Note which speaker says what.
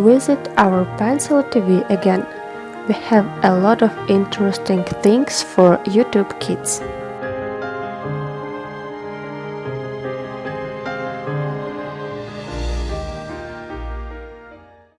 Speaker 1: Visit our Pencil TV again. We have a lot of interesting things for YouTube kids.